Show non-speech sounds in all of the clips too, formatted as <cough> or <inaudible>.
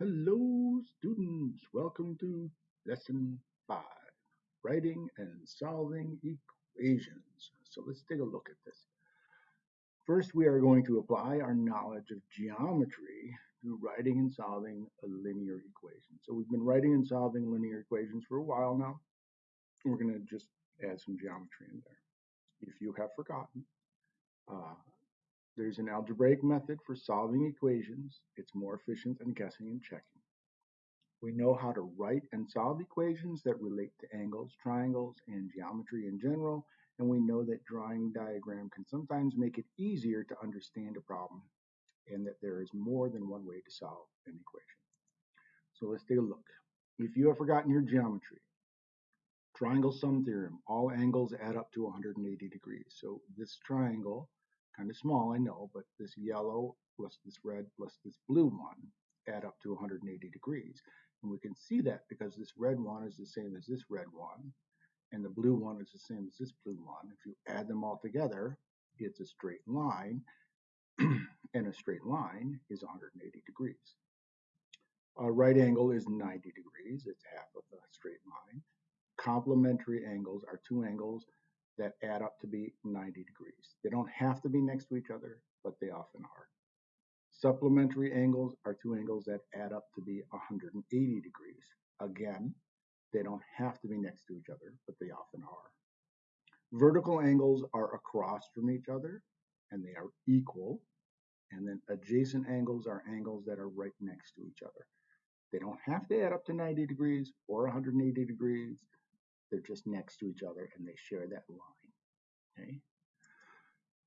Hello, students. Welcome to lesson five, writing and solving equations. So let's take a look at this. First, we are going to apply our knowledge of geometry to writing and solving a linear equation. So we've been writing and solving linear equations for a while now. We're going to just add some geometry in there. If you have forgotten, uh, there's an algebraic method for solving equations. It's more efficient than guessing and checking. We know how to write and solve equations that relate to angles, triangles, and geometry in general, and we know that drawing diagram can sometimes make it easier to understand a problem and that there is more than one way to solve an equation. So let's take a look. If you have forgotten your geometry, triangle sum theorem, all angles add up to 180 degrees. So this triangle kind of small, I know, but this yellow plus this red plus this blue one add up to 180 degrees. And we can see that because this red one is the same as this red one, and the blue one is the same as this blue one. If you add them all together, it's a straight line, <clears throat> and a straight line is 180 degrees. A right angle is 90 degrees, it's half of a straight line. Complementary angles are two angles that add up to be 90 degrees. They don't have to be next to each other, but they often are. Supplementary angles are two angles that add up to be 180 degrees. Again, they don't have to be next to each other, but they often are. Vertical angles are across from each other and they are equal. And then adjacent angles are angles that are right next to each other. They don't have to add up to 90 degrees or 180 degrees. They're just next to each other and they share that line. Okay.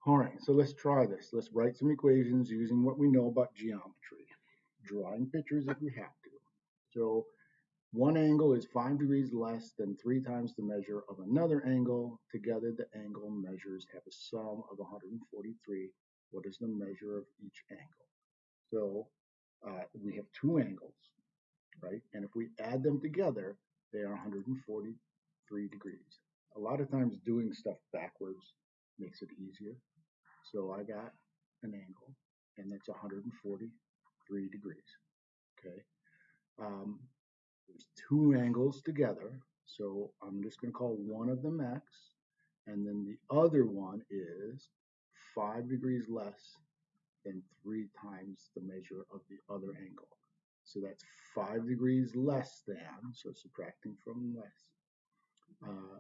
All right, so let's try this. Let's write some equations using what we know about geometry. Drawing pictures if we have to. So one angle is five degrees less than three times the measure of another angle. Together, the angle measures have a sum of 143. What is the measure of each angle? So uh, we have two angles, right? And if we add them together, they are 143 degrees. A lot of times doing stuff backwards makes it easier. So I got an angle, and that's 143 degrees. Okay. Um, there's two angles together, so I'm just going to call one of them x, and then the other one is five degrees less than three times the measure of the other angle. So that's five degrees less than, so subtracting from less, uh,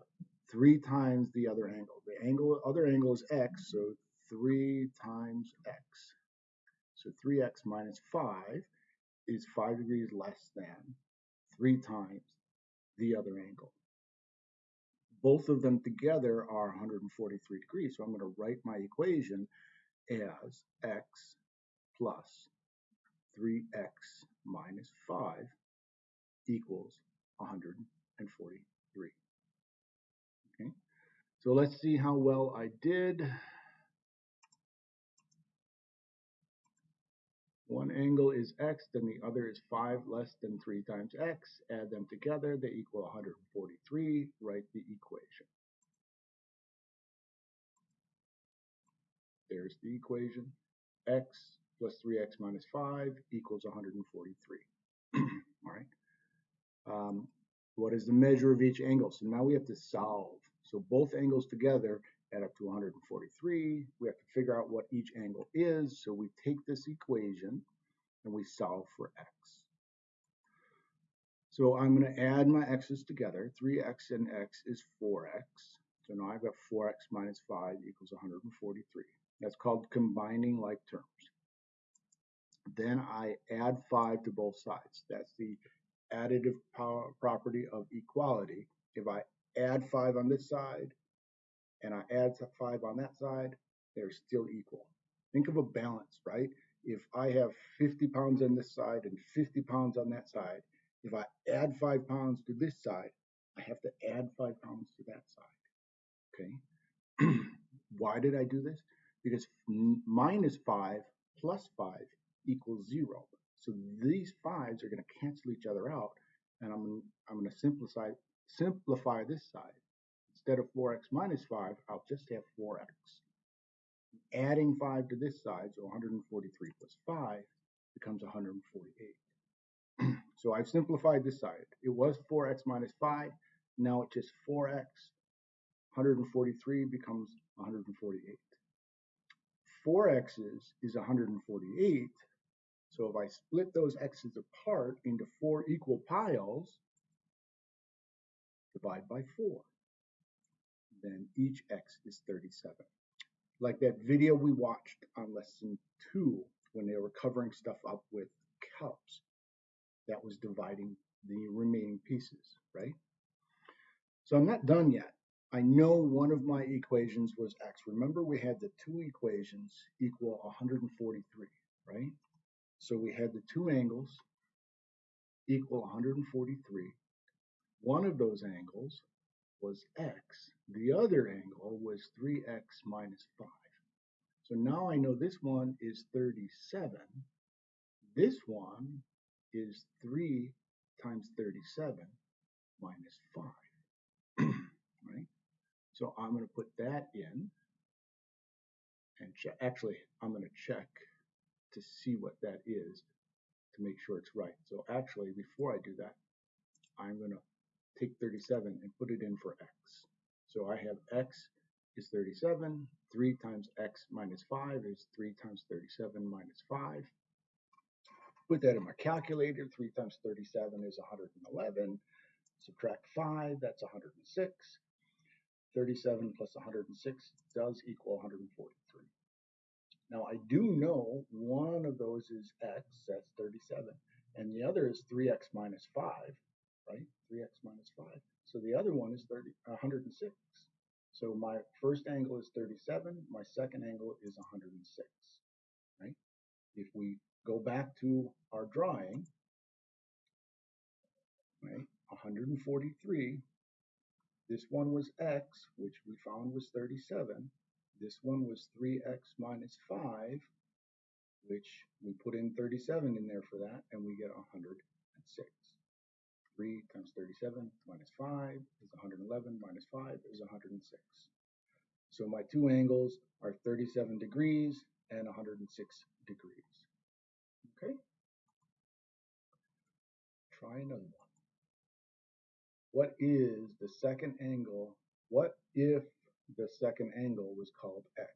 three times the other angle. The angle, other angle is x, so 3 times x. So 3x minus 5 is 5 degrees less than 3 times the other angle. Both of them together are 143 degrees. So I'm going to write my equation as x plus 3x minus 5 equals 143. So let's see how well I did. One angle is x, then the other is 5 less than 3 times x. Add them together, they equal 143. Write the equation. There's the equation. x plus 3x minus 5 equals 143. <clears throat> All right. Um, what is the measure of each angle? So now we have to solve. So both angles together add up to 143. We have to figure out what each angle is. So we take this equation and we solve for x. So I'm going to add my x's together. 3x and x is 4x. So now I've got 4x minus 5 equals 143. That's called combining like terms. Then I add 5 to both sides. That's the additive power property of equality. If I add 5 on this side and I add 5 on that side, they're still equal. Think of a balance, right? If I have 50 pounds on this side and 50 pounds on that side, if I add 5 pounds to this side, I have to add 5 pounds to that side. Okay? <clears throat> Why did I do this? Because minus 5 plus 5 equals 0. So these 5s are going to cancel each other out, and I'm, I'm going to simplify, simplify this side. Instead of 4x minus 5, I'll just have 4x. Adding 5 to this side, so 143 plus 5 becomes 148. <clears throat> So I've simplified this side. It was 4x minus 5. Now it's just 4x. 143 becomes 148. 4x's is 148. So if I split those x's apart into four equal piles, divide by 4, then each x is 37. Like that video we watched on lesson 2 when they were covering stuff up with cups that was dividing the remaining pieces, right? So I'm not done yet. I know one of my equations was x. Remember we had the two equations equal 143, right? So we had the two angles equal 143. One of those angles was x. The other angle was 3x minus 5. So now I know this one is 37. This one is 3 times 37 minus 5. <clears throat> right? So I'm going to put that in and. Actually, I'm going to check to see what that is to make sure it's right. So actually, before I do that, I'm going to take 37 and put it in for x. So I have x is 37, 3 times x minus 5 is 3 times 37 minus 5. Put that in my calculator, 3 times 37 is 111. Subtract 5, that's 106. 37 plus 106 does equal 143. Now I do know one of those is x, that's 37, and the other is 3x minus 5, right? 3x minus 5. So the other one is 30, 106. So my first angle is 37, my second angle is 106, right? If we go back to our drawing, right, 143, this one was x, which we found was 37. This one was 3x minus 5, which we put in 37 in there for that, and we get 106. 3 times 37 minus 5 is 111 minus 5 is 106. So my two angles are 37 degrees and 106 degrees. Okay? Try another one. What is the second angle? What if the second angle was called x,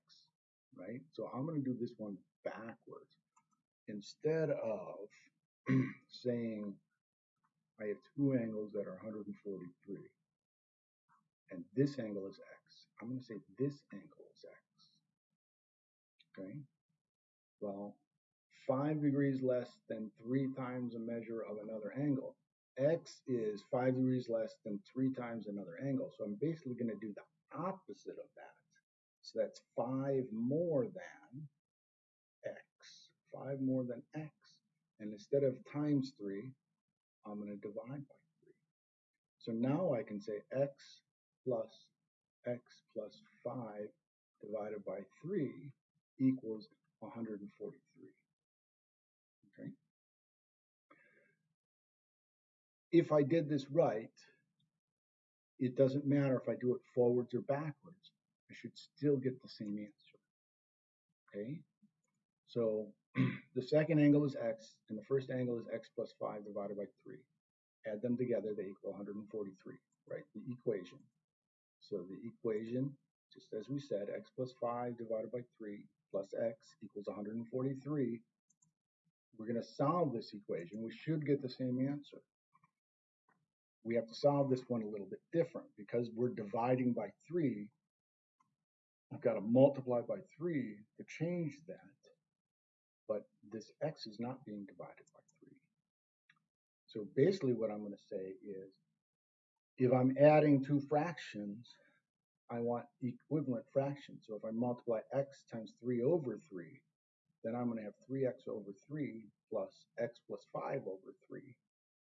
right? So I'm going to do this one backwards. Instead of <clears throat> saying I have two angles that are 143. And this angle is x. I'm going to say this angle is x. Okay? Well, 5 degrees less than 3 times a measure of another angle. x is 5 degrees less than 3 times another angle. So I'm basically going to do the opposite of that. So that's 5 more than x. 5 more than x. And instead of times 3, I'm going to divide by 3. So now I can say x plus x plus 5 divided by 3 equals 143. Okay. If I did this right, it doesn't matter if I do it forwards or backwards. I should still get the same answer. Okay. So <clears throat> the second angle is x, and the first angle is x plus 5 divided by 3. Add them together, they equal 143, right? The equation. So the equation, just as we said, x plus 5 divided by 3 plus x equals 143. We're going to solve this equation. We should get the same answer. We have to solve this one a little bit different because we're dividing by 3. I've got to multiply by 3 to change that this x is not being divided by 3. So basically what I'm going to say is, if I'm adding two fractions, I want equivalent fractions. So if I multiply x times 3 over 3, then I'm going to have 3x over 3 plus x plus 5 over 3.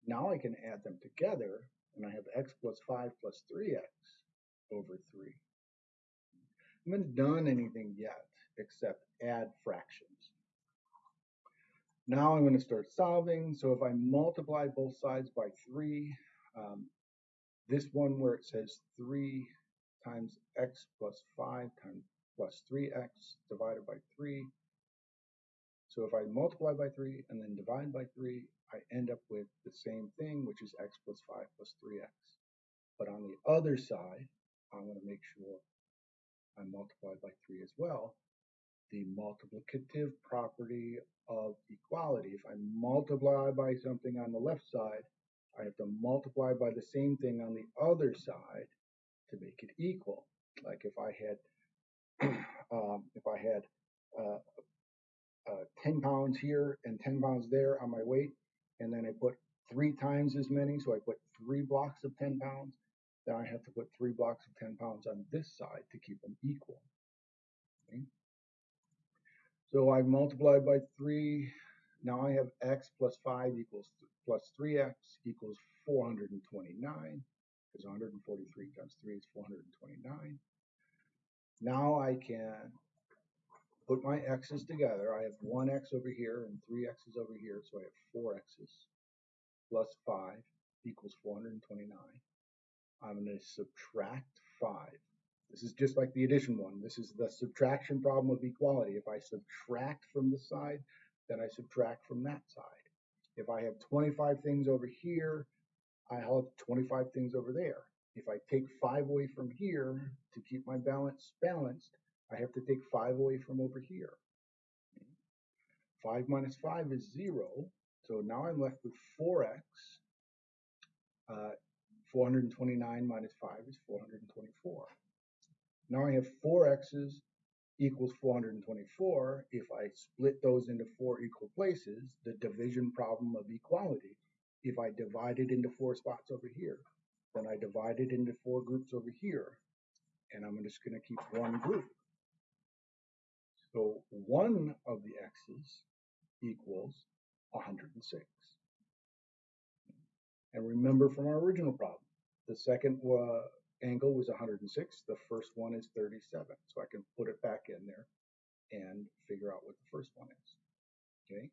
Now I can add them together, and I have x plus 5 plus 3x over 3. I haven't done anything yet except add fractions. Now I'm going to start solving. So if I multiply both sides by 3, um, this one where it says 3 times x plus 5 times plus 3x divided by 3. So if I multiply by 3 and then divide by 3, I end up with the same thing, which is x plus 5 plus 3x. But on the other side, I want to make sure I multiply by 3 as well. The multiplicative property of equality. Multiply by something on the left side, I have to multiply by the same thing on the other side to make it equal. Like if I had, <clears throat> um, if I had uh, uh, 10 pounds here and 10 pounds there on my weight, and then I put three times as many, so I put three blocks of 10 pounds, then I have to put three blocks of 10 pounds on this side to keep them equal. Okay? So I multiplied by 3. Now I have x plus 5 equals plus 3x equals 429 because 143 times 3 is 429. Now I can put my x's together. I have one x over here and three x's over here, so I have four x's plus 5 equals 429. I'm going to subtract 5. This is just like the addition one. This is the subtraction problem of equality. If I subtract from the side, then I subtract from that side. If I have 25 things over here, I have 25 things over there. If I take 5 away from here to keep my balance balanced, I have to take 5 away from over here. 5 minus 5 is 0, so now I'm left with 4x. Uh, 429 minus 5 is 424. Now I have 4 x's equals 424. If I split those into four equal places, the division problem of equality, if I divide it into four spots over here, then I divide it into four groups over here, and I'm just going to keep one group. So one of the x's equals 106. And remember from our original problem, the second uh, angle was 106, the first one is 37. So I can put it back in there and figure out what the first one is. Okay.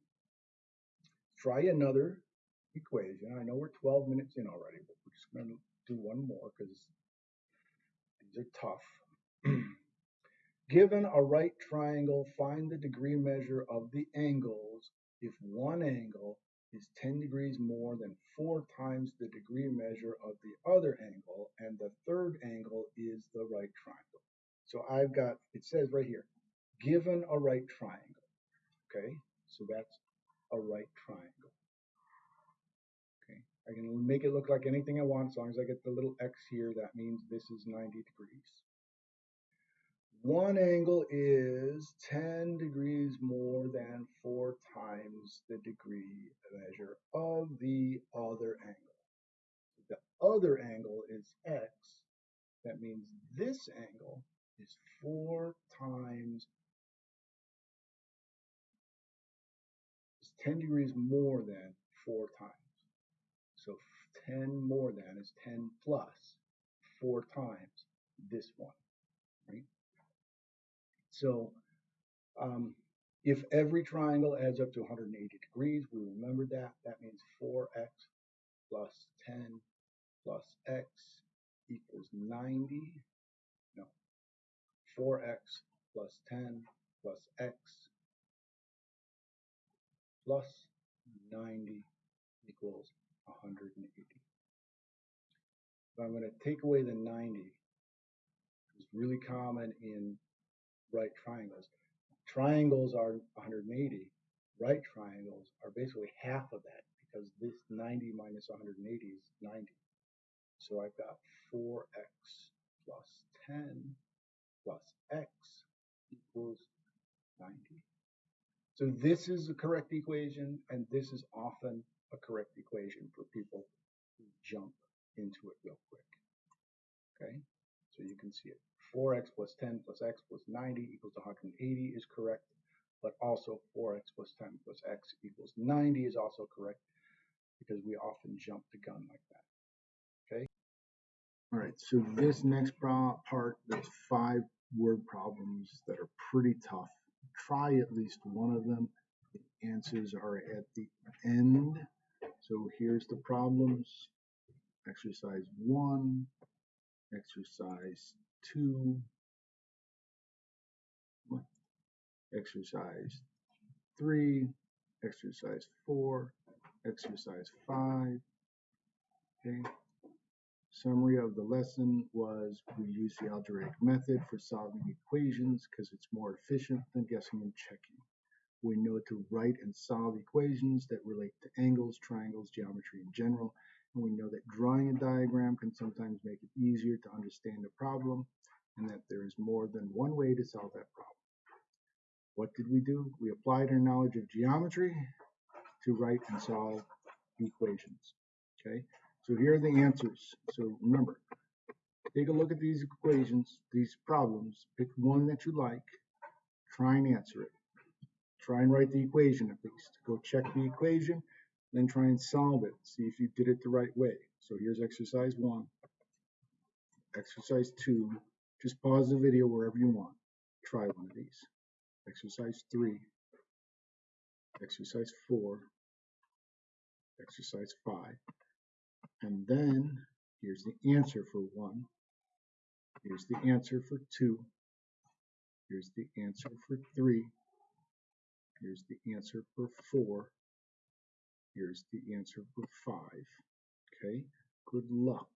Try another equation. I know we're 12 minutes in already, but we're just going to do one more because these are tough. <clears throat> Given a right triangle, find the degree measure of the angles if one angle is 10 degrees more than four times the degree measure of the other angle, and the third angle is the right triangle. So I've got, it says right here, given a right triangle. Okay, so that's a right triangle. Okay, I can make it look like anything I want as long as I get the little x here. That means this is 90 degrees. One angle is 10 degrees more than 4 times the degree measure of the other angle. The other angle is x. That means this angle is 4 times is 10 degrees more than 4 times. So 10 more than is 10 plus 4 times this one, right? So um, if every triangle adds up to 180 degrees, we remember that. That means 4x plus 10 plus x equals 90. No, 4x plus 10 plus x plus 90 equals 180. So I'm going to take away the 90. It's really common in right triangles. Triangles are 180. Right triangles are basically half of that because this 90 minus 180 is 90. So I've got 4x plus 10 plus x equals 90. So this is the correct equation, and this is often a correct equation for people who jump into it real quick. Okay, so you can see it. 4x plus 10 plus x plus 90 equals 180 is correct, but also 4x plus 10 plus x equals 90 is also correct because we often jump the gun like that. Okay? All right, so this next part, there's five word problems that are pretty tough. Try at least one of them. The answers are at the end. So here's the problems. Exercise one, exercise two, exercise three, exercise four, exercise five. Okay. Summary of the lesson was we use the algebraic method for solving equations because it's more efficient than guessing and checking. We know to write and solve equations that relate to angles, triangles, geometry in general, and we know that drawing a diagram can sometimes make it easier to understand a problem and that there is more than one way to solve that problem. What did we do? We applied our knowledge of geometry to write and solve equations. Okay, so here are the answers. So remember, take a look at these equations, these problems, pick one that you like, try and answer it. Try and write the equation at least. Go check the equation, then try and solve it. See if you did it the right way. So here's exercise one. Exercise two, just pause the video wherever you want. Try one of these. Exercise three. Exercise four. Exercise five. And then here's the answer for one. Here's the answer for two. Here's the answer for three. Here's the answer for four. Here's the answer for five. Okay, good luck.